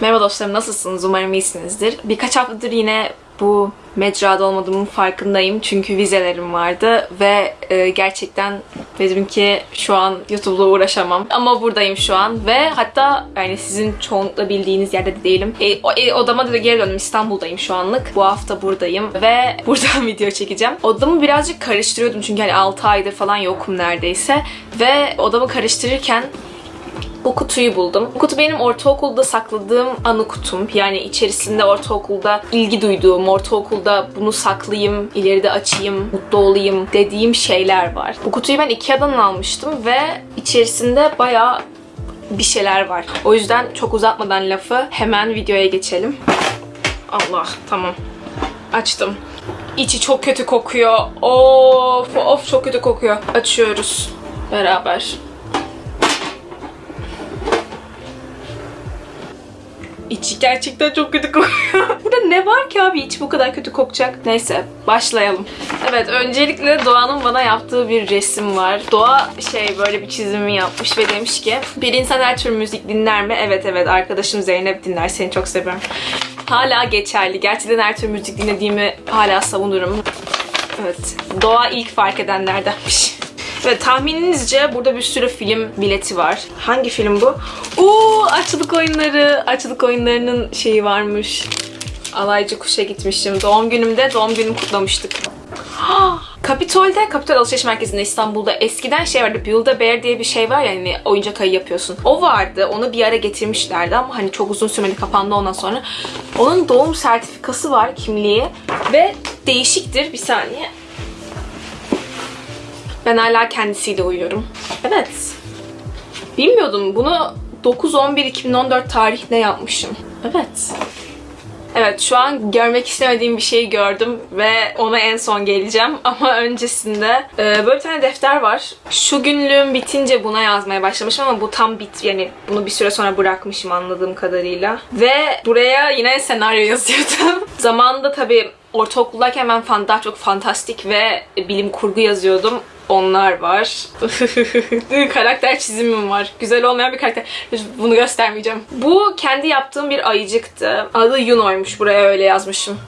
Merhaba dostlarım nasılsınız? Umarım iyisinizdir. Birkaç haftadır yine bu mecrada olmadığımın farkındayım. Çünkü vizelerim vardı ve e, gerçekten dedim ki şu an YouTube'la uğraşamam. Ama buradayım şu an ve hatta yani sizin çoğunlukla bildiğiniz yerde de değilim. E, o, e, odama da geri döndüm. İstanbul'dayım şu anlık. Bu hafta buradayım ve buradan video çekeceğim. Odamı birazcık karıştırıyordum çünkü hani 6 aydır falan yokum neredeyse. Ve odamı karıştırırken bu kutuyu buldum. Bu kutu benim ortaokulda sakladığım anı kutum. Yani içerisinde ortaokulda ilgi duyduğum, ortaokulda bunu saklayayım, ileride açayım, mutlu olayım dediğim şeyler var. Bu kutuyu ben Ikea'dan almıştım ve içerisinde bayağı bir şeyler var. O yüzden çok uzatmadan lafı hemen videoya geçelim. Allah tamam. Açtım. İçi çok kötü kokuyor. Of of çok kötü kokuyor. Açıyoruz beraber. İçi gerçekten çok kötü kokuyor. Burada ne var ki abi iç bu kadar kötü kokacak? Neyse başlayalım. Evet öncelikle Doğan'ın bana yaptığı bir resim var. Doğa şey böyle bir çizimi yapmış ve demiş ki bir insan her tür müzik dinler mi? Evet evet arkadaşım Zeynep dinler seni çok seviyorum. Hala geçerli. Gerçekten her tür müzik dinlediğimi hala savunurum. Evet. Doğa ilk fark edenlerdenmiş. Ve tahmininizce burada bir sürü film bileti var. Hangi film bu? Oo, açlık oyunları. Açlık oyunlarının şeyi varmış. Alaycı kuşa gitmişim. Doğum günümde doğum günümü kutlamıştık. Kapitol'de, Kapitol Alışveriş Merkezi'nde İstanbul'da eskiden şey vardı. Build-A-Bear diye bir şey var ya hani oyuncak ayı yapıyorsun. O vardı. Onu bir ara getirmişlerdi ama hani çok uzun sürmedi kapandı ondan sonra. Onun doğum sertifikası var, kimliği ve değişiktir. Bir saniye. Ben hala kendisiyle uyuyorum. Evet. Bilmiyordum. Bunu 9-11-2014 tarihinde yapmışım. Evet. Evet şu an görmek istemediğim bir şeyi gördüm ve ona en son geleceğim. Ama öncesinde e, böyle bir tane defter var. Şu günlüğüm bitince buna yazmaya başlamışım ama bu tam bit yani bunu bir süre sonra bırakmışım anladığım kadarıyla. Ve buraya yine senaryo yazıyordum. Zamanında tabii ortaokuldayken ben fan, daha çok fantastik ve bilim kurgu yazıyordum. Onlar var. karakter çizimim var. Güzel olmayan bir karakter. Bunu göstermeyeceğim. Bu kendi yaptığım bir ayıcıktı. Adı Yuno'ymuş. Buraya öyle yazmışım.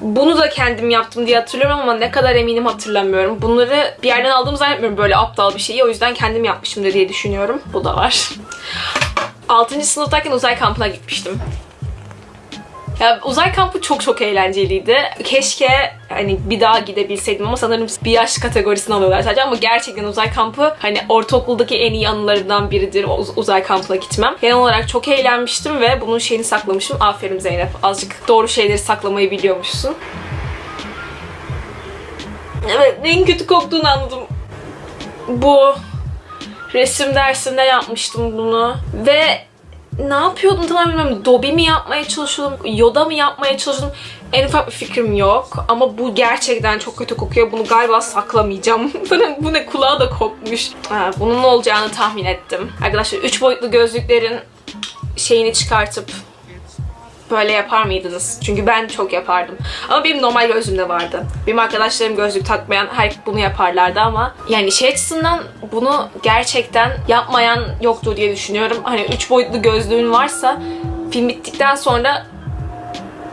Bunu da kendim yaptım diye hatırlıyorum ama ne kadar eminim hatırlamıyorum. Bunları bir yerden aldığımı zannetmiyorum böyle aptal bir şeyi. O yüzden kendim yapmışımdır diye düşünüyorum. Bu da var. 6. sınıftayken uzay kampına gitmiştim. Ya uzay kampı çok çok eğlenceliydi. Keşke hani bir daha gidebilseydim ama sanırım bir yaş kategorisini alıyorlar sadece ama gerçekten uzay kampı hani ortaokuldaki en iyi anılarından biridir uz- uzay kampına gitmem. Genel olarak çok eğlenmiştim ve bunun şeyini saklamışım. Aferin Zeynep. Azıcık doğru şeyleri saklamayı biliyormuşsun. Evet, en kötü koktuğunu anladım. Bu resim dersinde yapmıştım bunu ve ne yapıyordum tam bilmiyorum. Dobby mi yapmaya çalışıyordum, Yoda mı yapmaya çalışıyordum? En ufak bir fikrim yok. Ama bu gerçekten çok kötü kokuyor. Bunu galiba saklamayacağım. bu, ne, kulağı da kopmuş. Ha, bunun ne olacağını tahmin ettim. Arkadaşlar 3 boyutlu gözlüklerin şeyini çıkartıp böyle yapar mıydınız? Çünkü ben çok yapardım. Ama benim normal gözlüğümde vardı. Benim arkadaşlarım gözlük takmayan her bunu yaparlardı ama yani şey açısından bunu gerçekten yapmayan yoktur diye düşünüyorum. Hani 3 boyutlu gözlüğün varsa film bittikten sonra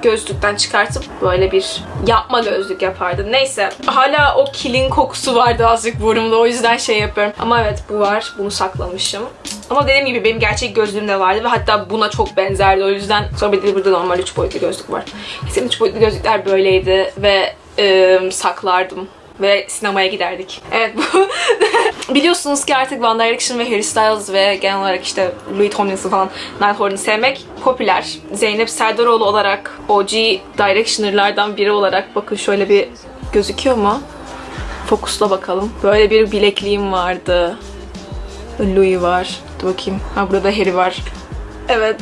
gözlükten çıkartıp böyle bir yapma gözlük yapardım. Neyse. Hala o kilin kokusu vardı azıcık burnumda. O yüzden şey yapıyorum. Ama evet bu var. Bunu saklamışım. Ama dediğim gibi benim gerçek gözlüğüm de vardı ve hatta buna çok benzerdi. O yüzden sonra bir de burada normal 3 boyutlu gözlük var. Senin 3 boyutlu gözlükler böyleydi ve ıı, saklardım ve sinemaya giderdik. Evet bu biliyorsunuz ki artık One Direction ve Harry Styles ve genel olarak işte Louis Tomlinson falan Nighthorn'u sevmek popüler. Zeynep Serdaroğlu olarak OG Directioner'lardan biri olarak bakın şöyle bir gözüküyor mu? Fokusla bakalım. Böyle bir bilekliğim vardı. Louis var. Dur bakayım. Ha burada Harry var. Evet.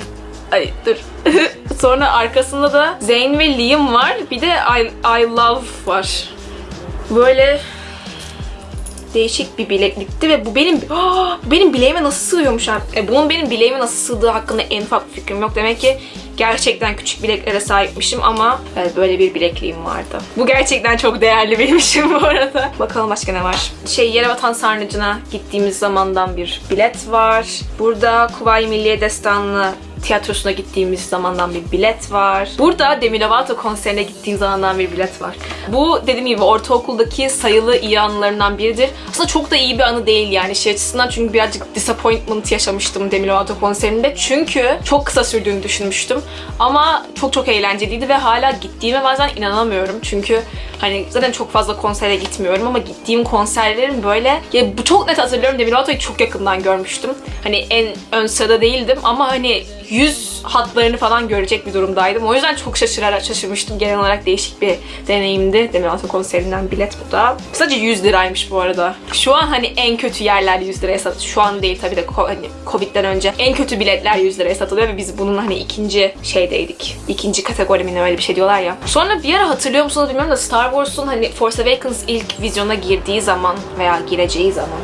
Ay dur. Sonra arkasında da Zayn ve Liam var. Bir de I, I Love var. Böyle değişik bir bileklikti ve bu benim bu benim bileğime nasıl sığıyormuş abi? E, bunun benim bileğime nasıl sığdığı hakkında en ufak fikrim yok. Demek ki gerçekten küçük bileklere sahipmişim ama evet, böyle bir bilekliğim vardı. Bu gerçekten çok değerli benim için bu arada. Bakalım başka ne var? Şey Yerebatan Sarnıcı'na gittiğimiz zamandan bir bilet var. Burada Kuvayi Milliye Destanlı tiyatrosuna gittiğimiz zamandan bir bilet var. Burada Demi Lovato konserine gittiğim zamandan bir bilet var. Bu dediğim gibi ortaokuldaki sayılı iyi anılarımdan biridir. Aslında çok da iyi bir anı değil yani şey açısından çünkü birazcık disappointment yaşamıştım Demi Lovato konserinde. Çünkü çok kısa sürdüğünü düşünmüştüm. Ama çok çok eğlenceliydi ve hala gittiğime bazen inanamıyorum. Çünkü hani zaten çok fazla konsere gitmiyorum ama gittiğim konserlerin böyle ya bu çok net hatırlıyorum Demi Lovato'yu çok yakından görmüştüm. Hani en ön sırada değildim ama hani yüz hatlarını falan görecek bir durumdaydım. O yüzden çok şaşırarak şaşırmıştım. Genel olarak değişik bir deneyimdi. Demi Lovato konserinden bilet bu da. Sadece 100 liraymış bu arada. Şu an hani en kötü yerler 100 liraya satılıyor. Şu an değil tabii de hani Covid'den önce en kötü biletler 100 liraya satılıyor ve biz bunun hani ikinci şeydeydik. İkinci kategori mi ne öyle bir şey diyorlar ya. Sonra bir ara hatırlıyor musunuz bilmiyorum da Star Wars'un hani Force Awakens ilk vizyona girdiği zaman veya gireceği zaman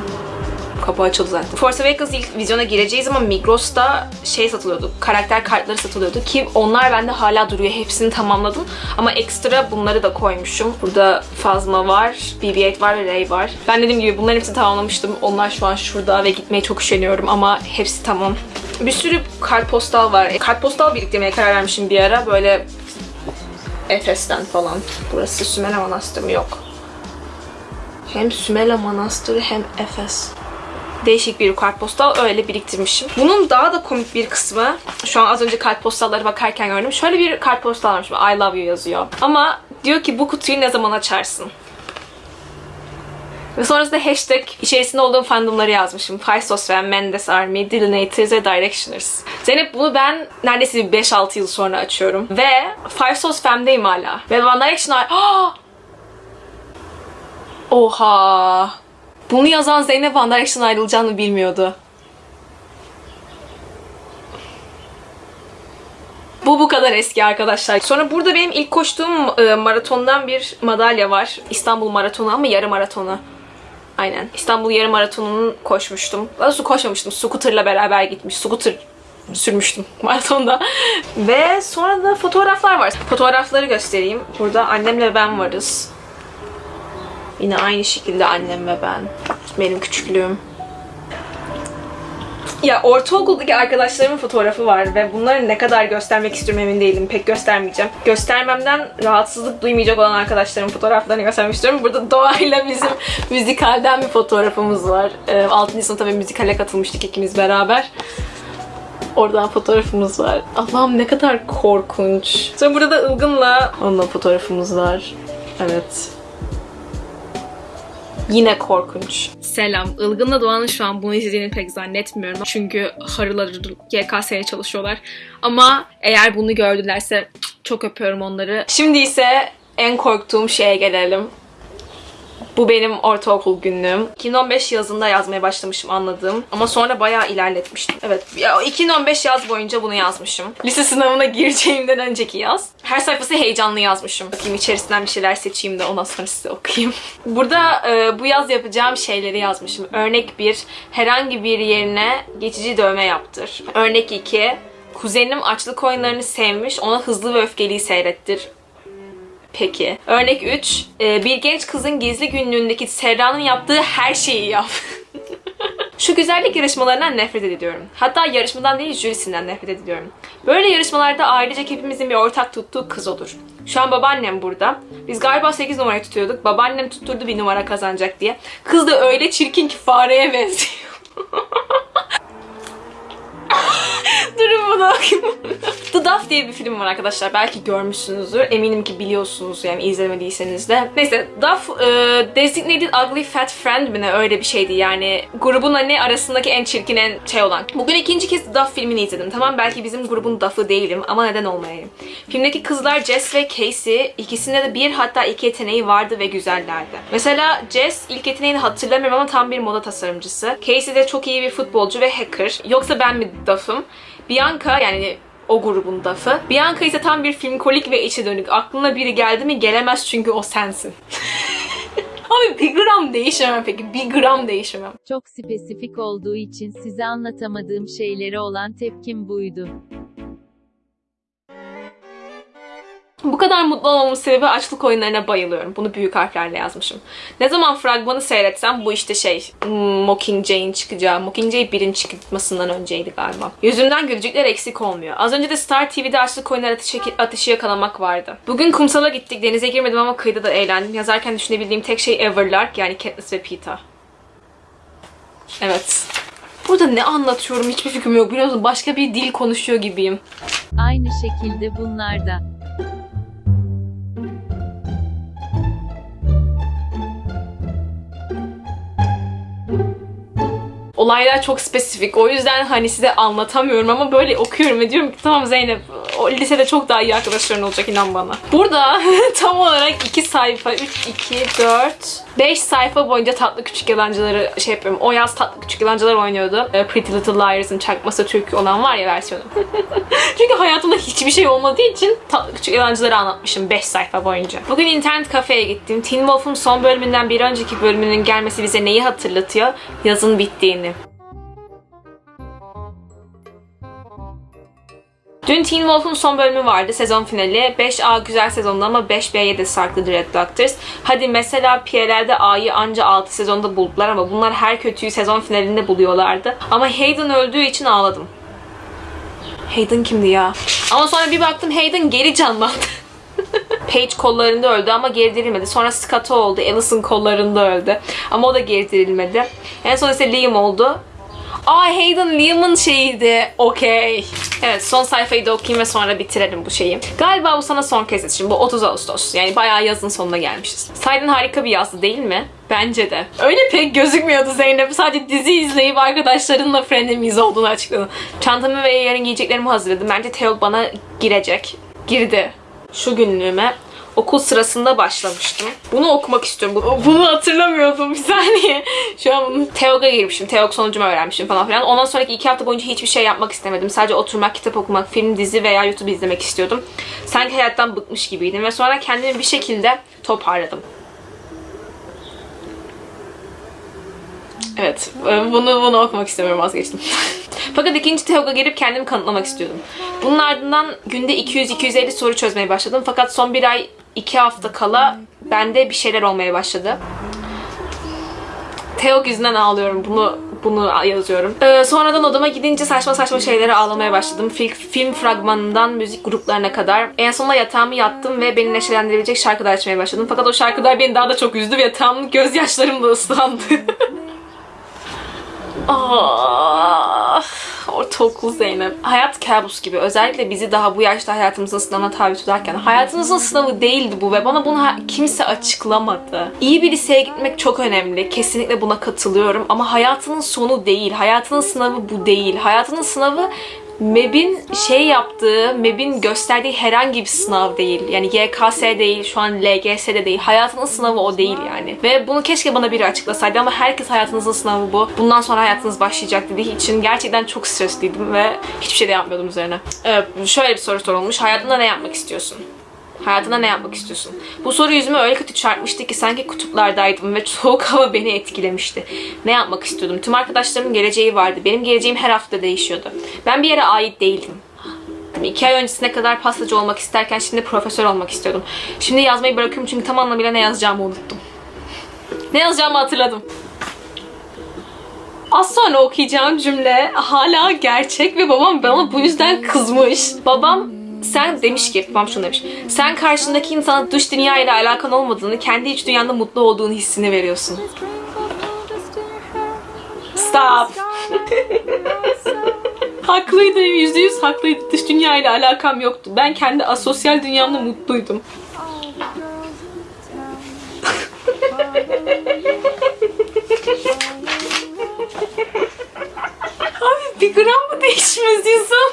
kapı açıldı zaten. Force Awakens ilk vizyona gireceği zaman Migros'ta şey satılıyordu. Karakter kartları satılıyordu ki onlar bende hala duruyor. Hepsini tamamladım. Ama ekstra bunları da koymuşum. Burada Phasma var, BB-8 var ve Rey var. Ben dediğim gibi bunların hepsini tamamlamıştım. Onlar şu an şurada ve gitmeye çok üşeniyorum ama hepsi tamam. Bir sürü kartpostal var. E, Kartpostal biriktirmeye karar vermişim bir ara. Böyle Efes'ten falan. Burası Sümele Manastırı mı? Yok. Hem Sümele Manastırı hem Efes değişik bir kartpostal öyle biriktirmişim. Bunun daha da komik bir kısmı şu an az önce kartpostallara bakarken gördüm. Şöyle bir kartpostal varmış. I love you yazıyor. Ama diyor ki bu kutuyu ne zaman açarsın? Ve sonrasında hashtag içerisinde olduğum fandomları yazmışım. Faisos ve Mendes Army, Dillinators ve Directioners. Zeynep bunu ben neredeyse bir 5-6 yıl sonra açıyorum. Ve Five Sos Fem'deyim hala. Ve One Direction. Oha! Bunu yazan Zeynep One Direction'dan ayrılacağını bilmiyordu. Bu bu kadar eski arkadaşlar. Sonra burada benim ilk koştuğum e, maratondan bir madalya var. İstanbul Maratonu ama yarı maratonu. Aynen. İstanbul yarı maratonunun koşmuştum. Daha doğrusu koşmamıştım. Scooter'la beraber gitmiş. Scooter sürmüştüm maratonda. Ve sonra da fotoğraflar var. Fotoğrafları göstereyim. Burada annemle ben varız. Yine aynı şekilde annem ve ben. Benim küçüklüğüm. Ya ortaokuldaki arkadaşlarımın fotoğrafı var ve bunları ne kadar göstermek istiyorum emin değilim. Pek göstermeyeceğim. Göstermemden rahatsızlık duymayacak olan arkadaşlarımın fotoğraflarını göstermek istiyorum. Burada doğayla bizim müzikalden bir fotoğrafımız var. Ee, 6. sınıfta bir müzikale katılmıştık ikimiz beraber. Oradan fotoğrafımız var. Allah'ım ne kadar korkunç. Sonra burada da Ilgın'la onunla fotoğrafımız var. Evet. Yine korkunç. Selam. Ilgın'la Doğan'ın şu an bunu izlediğini pek zannetmiyorum. Çünkü harıları GKS'ye çalışıyorlar. Ama eğer bunu gördülerse çok öpüyorum onları. Şimdi ise en korktuğum şeye gelelim. Bu benim ortaokul günlüğüm. 2015 yazında yazmaya başlamışım anladığım. Ama sonra bayağı ilerletmiştim. Evet. Ya, 2015 yaz boyunca bunu yazmışım. Lise sınavına gireceğimden önceki yaz. Her sayfası heyecanlı yazmışım. Bakayım içerisinden bir şeyler seçeyim de ondan sonra size okuyayım. Burada e, bu yaz yapacağım şeyleri yazmışım. Örnek 1. Herhangi bir yerine geçici dövme yaptır. Örnek 2. Kuzenim açlık oyunlarını sevmiş. Ona hızlı ve öfkeliyi seyrettir. Peki. Örnek 3. bir genç kızın gizli günlüğündeki Serra'nın yaptığı her şeyi yap. Şu güzellik yarışmalarından nefret ediyorum. Hatta yarışmadan değil jürisinden nefret ediyorum. Böyle yarışmalarda ailecek hepimizin bir ortak tuttuğu kız olur. Şu an babaannem burada. Biz galiba 8 numarayı tutuyorduk. Babaannem tutturdu bir numara kazanacak diye. Kız da öyle çirkin ki fareye benziyor. Durun bunu okuyayım. The Duff diye bir film var arkadaşlar. Belki görmüşsünüzdür. Eminim ki biliyorsunuz yani izlemediyseniz de. Neyse Duff e, Designated Ugly Fat Friend mi ne öyle bir şeydi yani. Grubun hani arasındaki en çirkin en şey olan. Bugün ikinci kez Duff filmini izledim. Tamam belki bizim grubun Duff'ı değilim ama neden olmayayım. Filmdeki kızlar Jess ve Casey ikisinde de bir hatta iki yeteneği vardı ve güzellerdi. Mesela Jess ilk yeteneğini hatırlamıyorum ama tam bir moda tasarımcısı. Casey de çok iyi bir futbolcu ve hacker. Yoksa ben mi Duff'ım? Bianca yani o grubun dafı. Bianca ise tam bir filmkolik ve içe dönük. Aklına biri geldi mi gelemez çünkü o sensin. Abi bir gram değişemem peki. Bir gram değişemem. Çok spesifik olduğu için size anlatamadığım şeylere olan tepkim buydu. Bu kadar mutlu olmamın sebebi açlık oyunlarına bayılıyorum. Bunu büyük harflerle yazmışım. Ne zaman fragmanı seyretsem bu işte şey hmm, Mockingjay'in çıkacağı, Mockingjay birin çıkmasından önceydi galiba. Yüzümden gülücükler eksik olmuyor. Az önce de Star TV'de açlık oyunları ateşi, ateşi yakalamak vardı. Bugün kumsala gittik. Denize girmedim ama kıyıda da eğlendim. Yazarken düşünebildiğim tek şey Everlark yani Katniss ve Peeta. Evet. Burada ne anlatıyorum hiçbir fikrim yok. Biliyorsun başka bir dil konuşuyor gibiyim. Aynı şekilde bunlar da. Olaylar çok spesifik. O yüzden hani size anlatamıyorum ama böyle okuyorum ve diyorum ki tamam Zeynep o lisede çok daha iyi arkadaşların olacak inan bana. Burada tam olarak 2 sayfa, 3, 2, 4, 5 sayfa boyunca tatlı küçük yalancıları şey yapıyorum. O yaz tatlı küçük yalancılar oynuyordu. Ee, Pretty Little Liars'ın çakması Türk olan var ya versiyonu. Çünkü hayatımda hiçbir şey olmadığı için tatlı küçük yalancıları anlatmışım 5 sayfa boyunca. Bugün internet kafeye gittim. Teen Wolf'un son bölümünden bir önceki bölümünün gelmesi bize neyi hatırlatıyor? Yazın bittiğini. Dün Teen Wolf'un son bölümü vardı, sezon finali. 5A güzel sezonda ama 5B'ye de sarktı Red Doctors. Hadi mesela PL'de A'yı anca 6 sezonda buldular ama bunlar her kötüyü sezon finalinde buluyorlardı. Ama Hayden öldüğü için ağladım. Hayden kimdi ya? Ama sonra bir baktım Hayden geri canlandı. Paige kollarında öldü ama geri dirilmedi. Sonra Scotto oldu. Allison kollarında öldü. Ama o da geri dirilmedi. En son ise Liam oldu. Aa Hayden Liam'ın şeyiydi. Okey. Evet son sayfayı da okuyayım ve sonra bitirelim bu şeyi. Galiba bu sana son kez yetişim. Bu 30 Ağustos. Yani bayağı yazın sonuna gelmişiz. Sayden harika bir yazdı değil mi? Bence de. Öyle pek gözükmüyordu Zeynep. Sadece dizi izleyip arkadaşlarınla frenemiz olduğunu açıkladı. Çantamı ve yarın giyeceklerimi hazırladım. Bence Theo bana girecek. Girdi. Şu günlüğüme okul sırasında başlamıştım. Bunu okumak istiyorum. Bu- Bunu hatırlamıyordum bir saniye. Şu an bunu Teog'a girmişim. Teog sonucumu öğrenmişim falan filan. Ondan sonraki iki hafta boyunca hiçbir şey yapmak istemedim. Sadece oturmak, kitap okumak, film, dizi veya YouTube izlemek istiyordum. Sanki hayattan bıkmış gibiydim ve sonra kendimi bir şekilde toparladım. Evet, e, bunu bunu okumak istemiyorum vazgeçtim. Fakat ikinci TEOG'a girip kendimi kanıtlamak istiyordum. Bunun ardından günde 200-250 soru çözmeye başladım. Fakat son bir ay, iki hafta kala bende bir şeyler olmaya başladı. Teok yüzünden ağlıyorum. Bunu bunu yazıyorum. Ee, sonradan odama gidince saçma saçma şeylere ağlamaya başladım. Film, film fragmanından müzik gruplarına kadar. En sonunda yatağımı yattım ve beni neşelendirebilecek şarkılar açmaya başladım. Fakat o şarkılar beni daha da çok üzdü ve yatağımın gözyaşlarımla ıslandı. Ah, ortaokul Zeynep. Hayat kabus gibi. Özellikle bizi daha bu yaşta hayatımızın sınavına tabi tutarken. Hayatınızın sınavı değildi bu ve bana bunu kimse açıklamadı. İyi bir liseye gitmek çok önemli. Kesinlikle buna katılıyorum. Ama hayatının sonu değil. Hayatının sınavı bu değil. Hayatının sınavı MEB'in şey yaptığı, MEB'in gösterdiği herhangi bir sınav değil. Yani YKS değil, şu an LGS'de değil. Hayatının sınavı o değil yani. Ve bunu keşke bana biri açıklasaydı ama herkes hayatınızın sınavı bu. Bundan sonra hayatınız başlayacak dediği için gerçekten çok stresliydim ve hiçbir şey de yapmıyordum üzerine. Evet, şöyle bir soru sorulmuş. Hayatında ne yapmak istiyorsun? Hayatında ne yapmak istiyorsun? Bu soru yüzüme öyle kötü çarpmıştı ki sanki kutuplardaydım ve soğuk hava beni etkilemişti. Ne yapmak istiyordum? Tüm arkadaşlarımın geleceği vardı. Benim geleceğim her hafta değişiyordu. Ben bir yere ait değildim. İki ay öncesine kadar pastacı olmak isterken şimdi profesör olmak istiyordum. Şimdi yazmayı bırakıyorum çünkü tam anlamıyla ne yazacağımı unuttum. Ne yazacağımı hatırladım. Az sonra okuyacağım cümle hala gerçek ve babam bana bu yüzden kızmış. Babam sen demiş ki, babam şunu demiş. Sen karşındaki insana dış dünya ile alakan olmadığını, kendi iç dünyanda mutlu olduğunu hissini veriyorsun. Stop. haklıydı, yüzde yüz haklıydı. Dış dünya ile alakam yoktu. Ben kendi asosyal dünyamda mutluydum. Abi bir gram mı değişmez insan?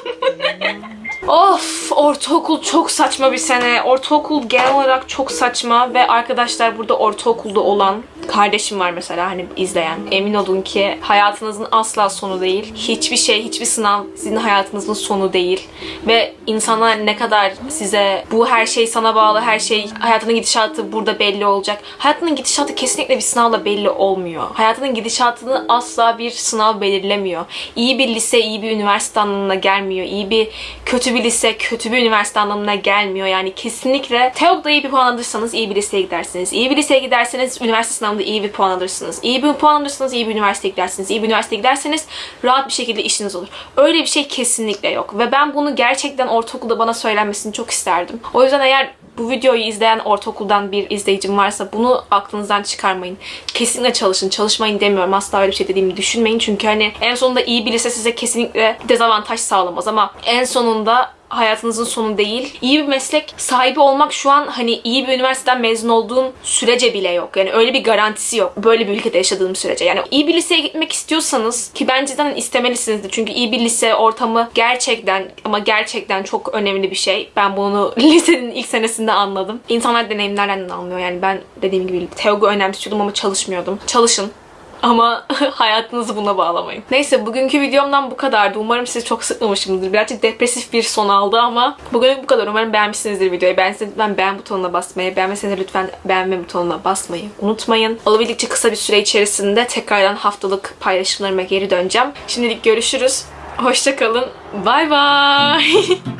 of ortaokul çok saçma bir sene. Ortaokul genel olarak çok saçma ve arkadaşlar burada ortaokulda olan kardeşim var mesela hani izleyen. Emin olun ki hayatınızın asla sonu değil. Hiçbir şey, hiçbir sınav sizin hayatınızın sonu değil. Ve insanlar ne kadar size bu her şey sana bağlı, her şey hayatının gidişatı burada belli olacak. Hayatının gidişatı kesinlikle bir sınavla belli olmuyor. Hayatının gidişatını asla bir sınav belirlemiyor. İyi bir lise, iyi bir üniversite anlamına gelmiyor. İyi bir kötü bir lise, kötü bir üniversite anlamına gelmiyor. Yani kesinlikle TEOG'da iyi bir puan alırsanız iyi bir liseye gidersiniz. İyi bir liseye giderseniz üniversite sınavında iyi bir puan alırsınız. İyi bir puan alırsanız iyi bir üniversiteye gidersiniz. İyi bir üniversiteye giderseniz rahat bir şekilde işiniz olur. Öyle bir şey kesinlikle yok. Ve ben bunu gerçekten ortaokulda bana söylenmesini çok isterdim. O yüzden eğer bu videoyu izleyen ortaokuldan bir izleyicim varsa bunu aklınızdan çıkarmayın. Kesinlikle çalışın. Çalışmayın demiyorum. Asla öyle bir şey dediğimi düşünmeyin. Çünkü hani en sonunda iyi bir lise size kesinlikle dezavantaj sağlamaz ama en sonunda hayatınızın sonu değil. İyi bir meslek sahibi olmak şu an hani iyi bir üniversiteden mezun olduğun sürece bile yok. Yani öyle bir garantisi yok. Böyle bir ülkede yaşadığım sürece. Yani iyi bir liseye gitmek istiyorsanız ki bence zaten istemelisinizdir. Çünkü iyi bir lise ortamı gerçekten ama gerçekten çok önemli bir şey. Ben bunu lisenin ilk senesinde anladım. İnsanlar deneyimlerden anlıyor. Yani ben dediğim gibi teogu önemsiyordum ama çalışmıyordum. Çalışın. Ama hayatınızı buna bağlamayın. Neyse bugünkü videomdan bu kadardı. Umarım sizi çok sıkmamışımdır. Birazcık depresif bir son aldı ama bugün bu kadar. Umarım beğenmişsinizdir videoyu. Beğendiyseniz lütfen beğen butonuna basmayı, beğenmeseniz lütfen beğenme butonuna basmayı unutmayın. Olabildikçe kısa bir süre içerisinde tekrardan haftalık paylaşımlarıma geri döneceğim. Şimdilik görüşürüz. Hoşçakalın. Bay bay.